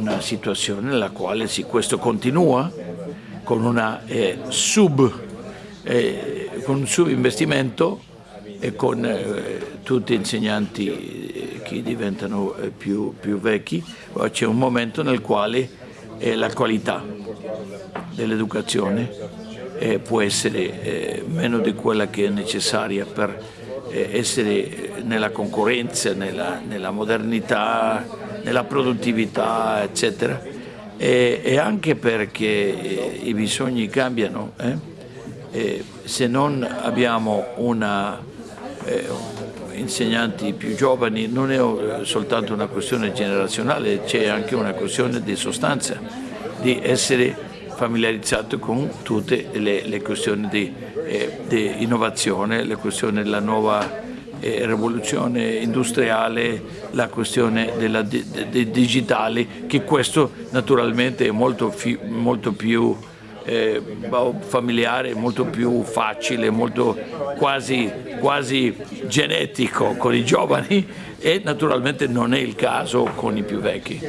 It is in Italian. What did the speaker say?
una situazione nella quale sì, questo continua con, una, eh, sub, eh, con un subinvestimento e con eh, tutti insegnanti eh, che diventano eh, più, più, vecchi, c'è un momento nel quale eh, la qualità dell'educazione può essere meno di quella che è necessaria per essere nella concorrenza, nella, nella modernità, nella produttività, eccetera, e, e anche perché i bisogni cambiano. Eh? se non abbiamo una, eh, insegnanti più giovani non è soltanto una questione generazionale, c'è anche una questione di sostanza, di essere familiarizzato con tutte le, le questioni di, eh, di, innovazione, le questioni della nuova eh, rivoluzione industriale, la questione della di, di digitale, che questo naturalmente è molto, fi, molto più eh, familiare, molto più facile, molto quasi, quasi genetico con i giovani e naturalmente non è il caso con i più vecchi.